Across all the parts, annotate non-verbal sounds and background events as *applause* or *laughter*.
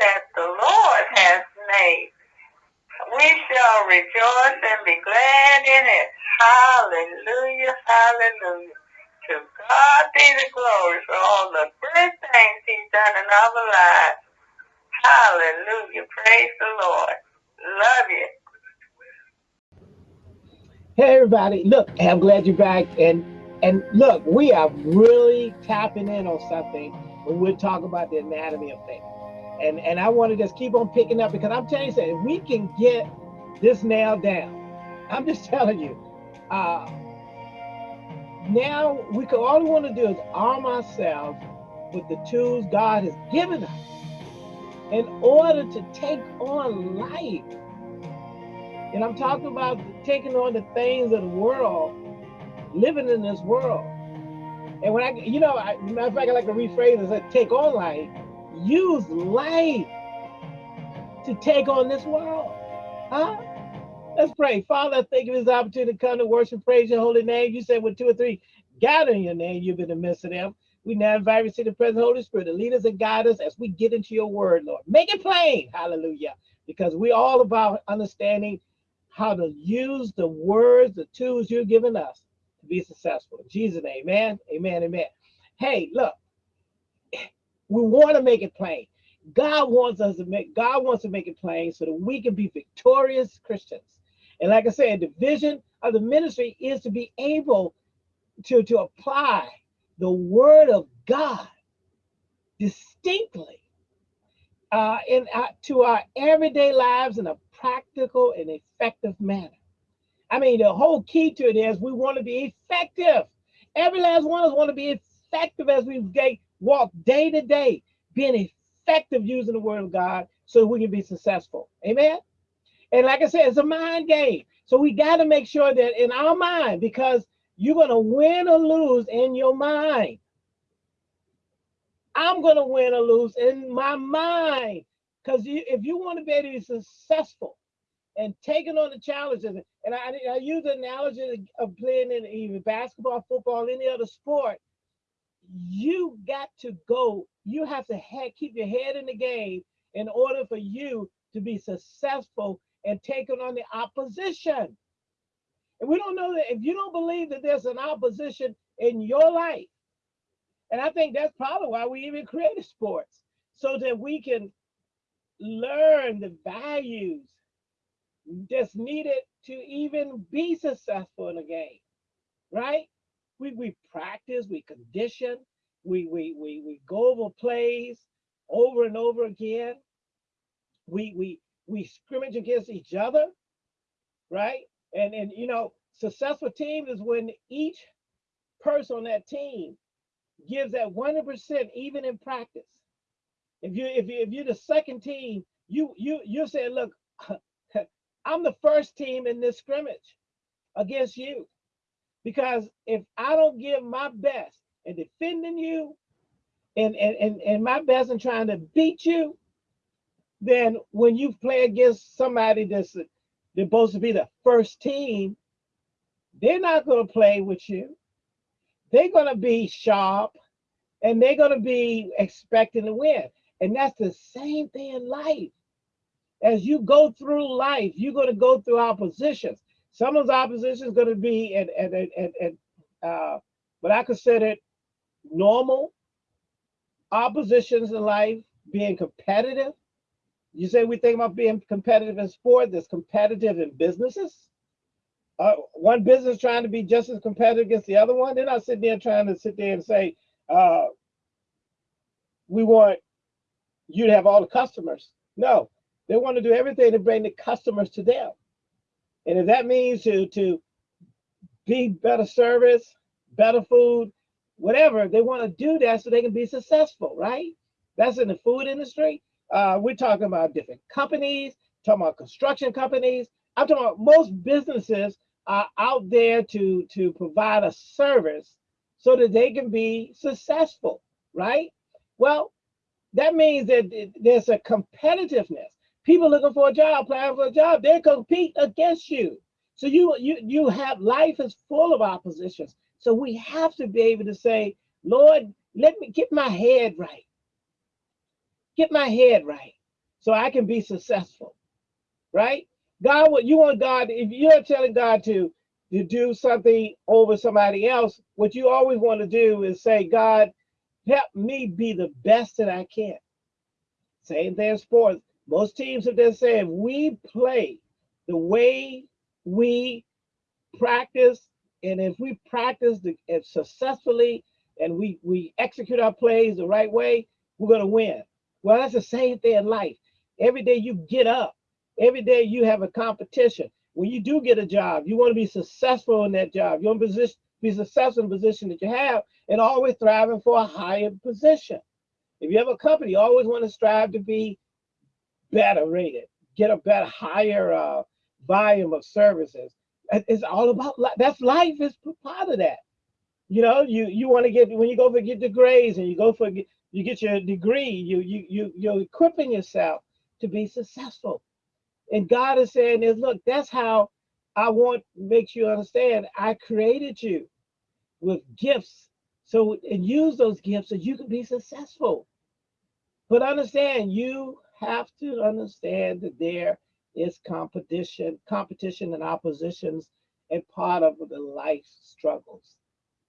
that the Lord has made. We shall rejoice and be glad in it. Hallelujah, hallelujah. To God be the glory for all the good things he's done in our lives. Hallelujah. Praise the Lord. Love you. Hey everybody, look, I'm glad you're back. And and look, we are really tapping in on something when we're talking about the anatomy of faith. And and I want to just keep on picking up because I'm telling you, if we can get this nailed down, *laughs* I'm just telling you, uh, now we can all we want to do is arm ourselves with the tools God has given us in order to take on life and I'm talking about taking on the things of the world, living in this world. And when I, you know, I, matter of fact, I like to rephrase it, take on life, use life to take on this world. Huh? Let's pray. Father, thank you for this opportunity to come to worship, praise your holy name. You said with two or three gather in your name, you've been in the midst of them. We now invite you to the present Holy Spirit to lead us and guide us as we get into your word, Lord. Make it plain. Hallelujah. Because we're all about understanding how to use the words, the tools you've given us to be successful. In Jesus' name, amen, amen, amen. Hey, look, we want to make it plain. God wants us to make God wants to make it plain so that we can be victorious Christians. And like I said, the vision of the ministry is to be able to, to apply the word of God distinctly uh, in uh, to our everyday lives in a practical and effective manner. I mean, the whole key to it is we want to be effective. Every last one of us want to be effective as we walk day to day, being effective using the word of God so we can be successful. Amen. And like I said, it's a mind game. So we got to make sure that in our mind, because you're going to win or lose in your mind. I'm going to win or lose in my mind. Because if you want to be able to be successful and taking on the challenges, and I, I use the analogy of playing in even basketball, football, any other sport, you got to go. You have to keep your head in the game in order for you to be successful and taking on the opposition. And we don't know that if you don't believe that there's an opposition in your life, and I think that's probably why we even created sports, so that we can learn the values that's needed to even be successful in a game, right? We, we practice, we condition, we, we, we, we go over plays over and over again. We, we, we scrimmage against each other, right? And, and you know, successful team is when each person on that team gives that 100% even in practice. If you if you if you're the second team, you you you say, look, *laughs* I'm the first team in this scrimmage against you. Because if I don't give my best in defending you and, and, and, and my best in trying to beat you, then when you play against somebody that's they're supposed to be the first team, they're not going to play with you. They're going to be sharp and they're going to be expecting to win. And that's the same thing in life. As you go through life, you're going to go through oppositions. Some of those oppositions going to be and at, at, at uh, what I consider normal oppositions in life, being competitive. You say we think about being competitive in sport, there's competitive in businesses. Uh, one business trying to be just as competitive against the other one. They're not sitting there trying to sit there and say, uh, we want you to have all the customers. No, they want to do everything to bring the customers to them. And if that means to, to be better service, better food, whatever, they want to do that so they can be successful, right? That's in the food industry. Uh, we're talking about different companies, talking about construction companies. I'm talking about most businesses are out there to, to provide a service so that they can be successful, right? Well, that means that there's a competitiveness. People looking for a job, applying for a job, they compete against you. So you you you have life is full of oppositions. So we have to be able to say, Lord, let me get my head right. get my head right so I can be successful. Right? God, what you want God, if you're telling God to to do something over somebody else, what you always want to do is say, God, help me be the best that I can. Same thing in sports. Most teams have been saying we play the way we practice, and if we practice the, successfully and we we execute our plays the right way, we're gonna win. Well, that's the same thing in life. Every day you get up, every day you have a competition. When you do get a job, you want to be successful in that job. You want to position, be successful in the position that you have and always thriving for a higher position. If you have a company, you always want to strive to be better rated, get a better, higher uh, volume of services. It's all about life. That's life is part of that. You know, you you want to get when you go for get the grades and you go for you get your degree, you you you you're equipping yourself to be successful. And God is saying is, look, that's how I want makes you understand. I created you with gifts. So and use those gifts so you can be successful. But understand you have to understand that there is competition, competition and oppositions and part of the life struggles,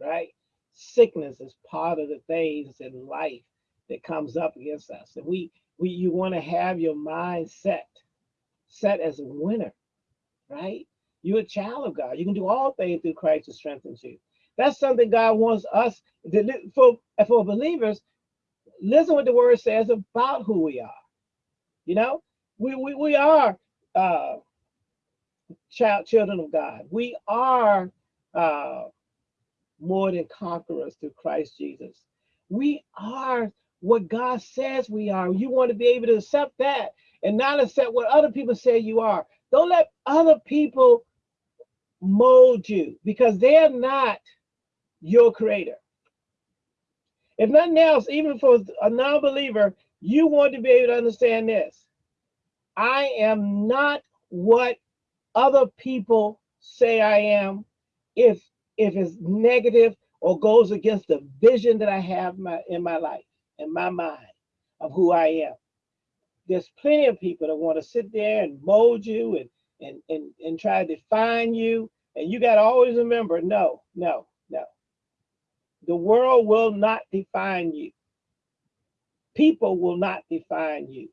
right? Sickness is part of the things in life that comes up against us. And we we you want to have your mind set, set as a winner, right? You're a child of God. You can do all things through Christ who strengthens you. That's something God wants us to, for for believers. Listen what the word says about who we are. You know, we we, we are uh, child children of God. We are uh, more than conquerors through Christ Jesus. We are what God says we are. You want to be able to accept that and not accept what other people say you are. Don't let other people mold you because they're not your creator. If nothing else, even for a non believer, you want to be able to understand this. I am not what other people say I am if if it's negative or goes against the vision that I have my, in my life in my mind of who I am. There's plenty of people that want to sit there and mold you and and and, and try to define you. And you got to always remember, no, no, no. The world will not define you. People will not define you.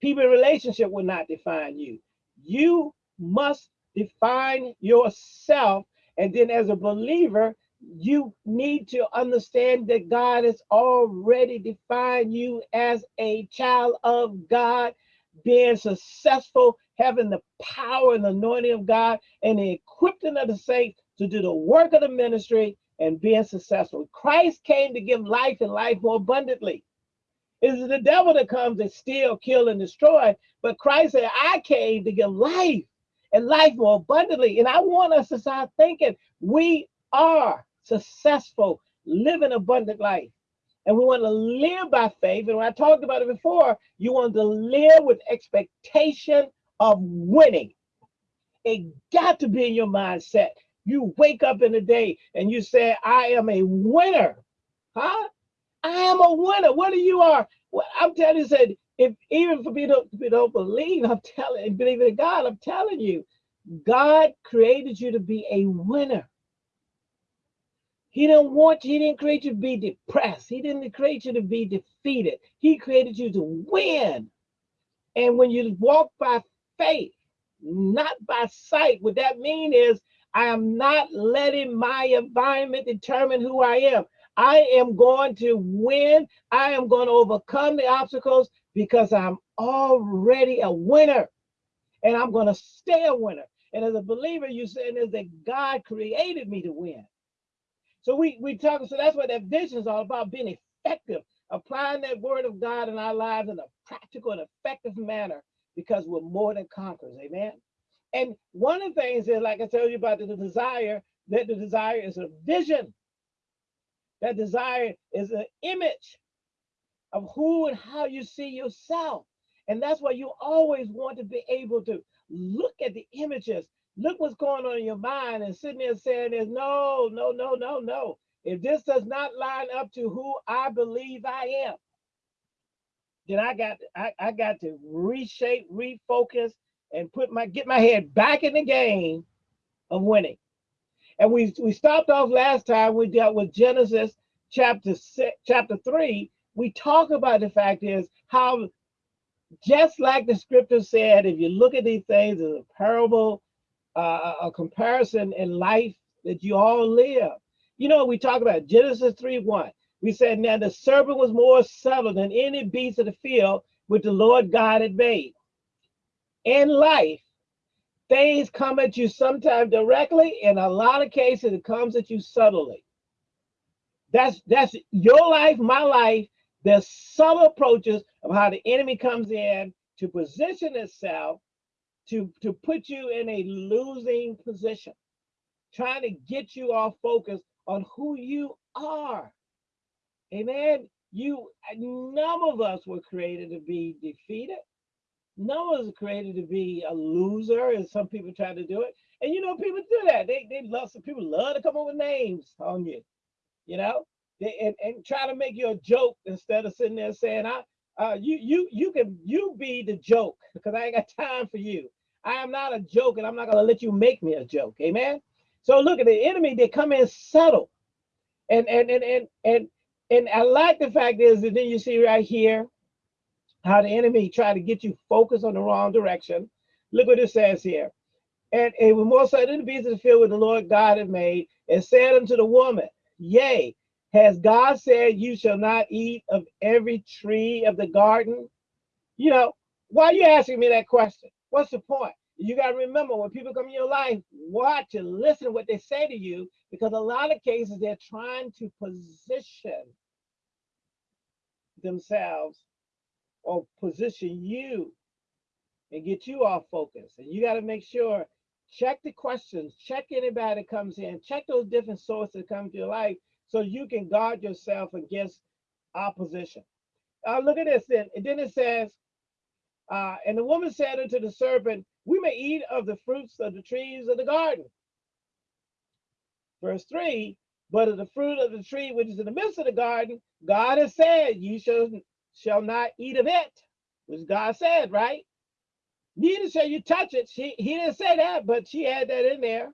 People in relationship will not define you. You must define yourself. And then as a believer, you need to understand that God has already defined you as a child of God, being successful, having the power and the anointing of God, and the equipping of the saints to do the work of the ministry and being successful. Christ came to give life and life more abundantly. It's the devil that comes to steal, kill, and destroy. But Christ said, I came to give life and life more abundantly. And I want us to start thinking we are successful, living abundant life. And we want to live by faith. And when I talked about it before, you want to live with expectation of winning. It got to be in your mindset. You wake up in the day and you say, I am a winner. Huh? I am a winner. What do you are? Well, I'm telling you, said, if even for people who don't believe, I'm telling, believe in God, I'm telling you, God created you to be a winner. He didn't want you, he didn't create you to be depressed. He didn't create you to be defeated. He created you to win. And when you walk by faith, not by sight, what that means is I am not letting my environment determine who I am. I am going to win. I am going to overcome the obstacles because I'm already a winner. And I'm going to stay a winner. And as a believer, you're saying is that God created me to win. So we we talk. So that's what that vision is all about: being effective, applying that word of God in our lives in a practical and effective manner, because we're more than conquerors. Amen. And one of the things is, like I told you about the desire, that the desire is a vision. That desire is an image of who and how you see yourself. And that's why you always want to be able to look at the images look what's going on in your mind and sitting there saying there's no, no, no, no, no. If this does not line up to who I believe I am, then I got I, I got to reshape, refocus, and put my get my head back in the game of winning. And we we stopped off last time. We dealt with Genesis chapter six, chapter three. We talk about the fact is how just like the scripture said, if you look at these things as a parable, uh, a comparison in life that you all live. You know, we talk about Genesis 3 1. We said, Now the serpent was more subtle than any beast of the field which the Lord God had made. In life, things come at you sometimes directly, in a lot of cases, it comes at you subtly. That's that's your life, my life. There's subtle approaches of how the enemy comes in to position itself to, to put you in a losing position, trying to get you off focus on who you are. Amen. You none of us were created to be defeated. Us are created to be a loser, as some people try to do it. And you know, people do that. They they love some people love to come up with names on you, you know, they, and, and try to make you a joke instead of sitting there saying, I uh you you you can you be the joke because I ain't got time for you. I am not a joke, and I'm not gonna let you make me a joke. Amen. So look at the enemy, they come in subtle. And and and and and and I like the fact is that then you see right here how the enemy tried to get you focused on the wrong direction. Look what it says here. And it was more the beasts of the field with the Lord God had made, and said unto the woman, Yea, has God said you shall not eat of every tree of the garden? You know, why are you asking me that question? What's the point? You got to remember when people come in your life, watch and listen to what they say to you because a lot of cases they're trying to position themselves or position you and get you off focus. And you got to make sure, check the questions, check anybody that comes in, check those different sources that come to your life so you can guard yourself against opposition. Uh, look at this then. And then it says, uh, and the woman said unto the serpent, We may eat of the fruits of the trees of the garden. Verse 3 But of the fruit of the tree which is in the midst of the garden, God has said, You shall, shall not eat of it, which God said, right? Neither shall you touch it. She, he didn't say that, but she had that in there.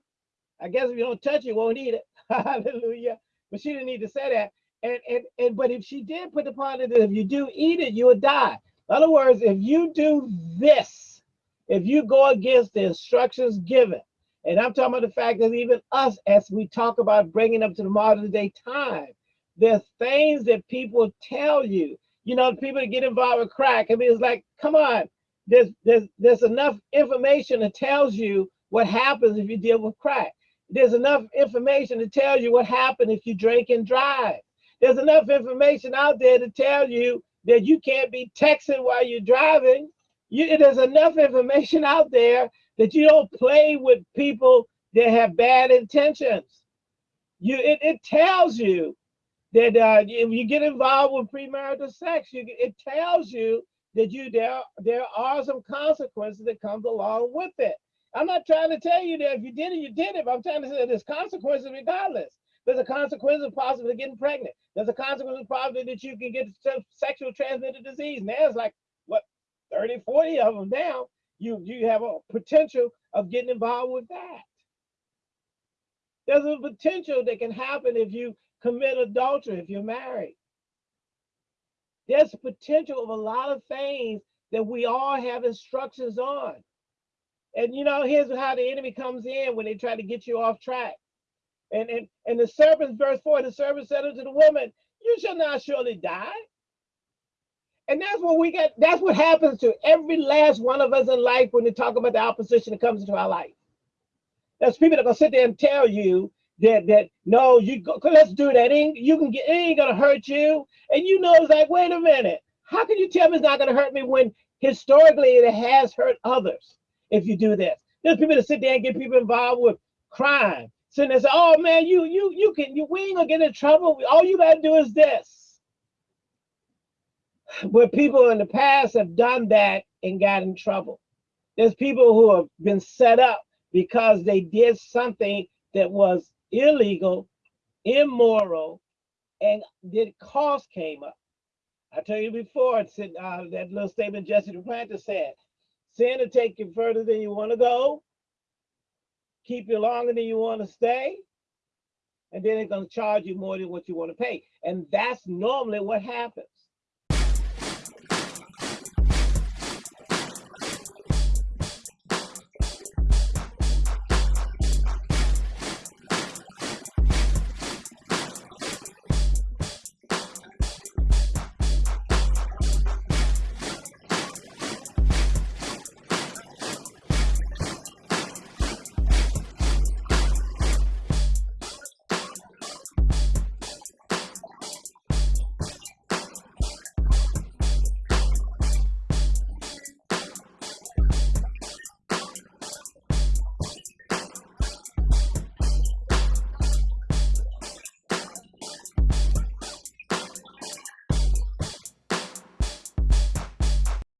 I guess if you don't touch it, you won't eat it. *laughs* Hallelujah. But she didn't need to say that. And, and, and but if she did put upon it, if you do eat it, you will die. In other words, if you do this, if you go against the instructions given, and I'm talking about the fact that even us, as we talk about bringing up to the modern day time, there's things that people tell you. You know, people that get involved with crack. I mean, it's like, come on, there's there's there's enough information that tells you what happens if you deal with crack. There's enough information to tell you what happens if you drink and drive. There's enough information out there to tell you that you can't be texting while you're driving. You, there's enough information out there that you don't play with people that have bad intentions. You, it, it tells you that uh, if you get involved with premarital sex, you, it tells you that you there there are some consequences that comes along with it. I'm not trying to tell you that if you did it, you did it. I'm trying to say there's consequences regardless. There's a consequence of possibly getting pregnant. There's a consequence of probably that you can get sexual transmitted disease. Now it's like what 30, 40 of them now. You you have a potential of getting involved with that. There's a potential that can happen if you commit adultery, if you're married. There's potential of a lot of things that we all have instructions on. And you know, here's how the enemy comes in when they try to get you off track. And, and, and the serpent, verse 4, the serpent said unto the woman, You shall not surely die. And that's what we get. That's what happens to every last one of us in life when they talk about the opposition that comes into our life. There's people that gonna sit there and tell you that that no, you go, let's do that. Ain't, you can get it ain't gonna hurt you. And you know, it's like, wait a minute. How can you tell me it's not gonna hurt me when historically it has hurt others if you do this? There's people that sit there and get people involved with crime sitting there say, "Oh man, you you you can you we ain't gonna get in trouble. All you gotta do is this." Where people in the past have done that and got in trouble. There's people who have been set up because they did something that was illegal, immoral, and did cost came up. I tell you before, it's said uh, that little statement Jesse Duplantis said, sin will take you further than you want to go, keep you longer than you want to stay, and then it's going to charge you more than what you want to pay. And that's normally what happens.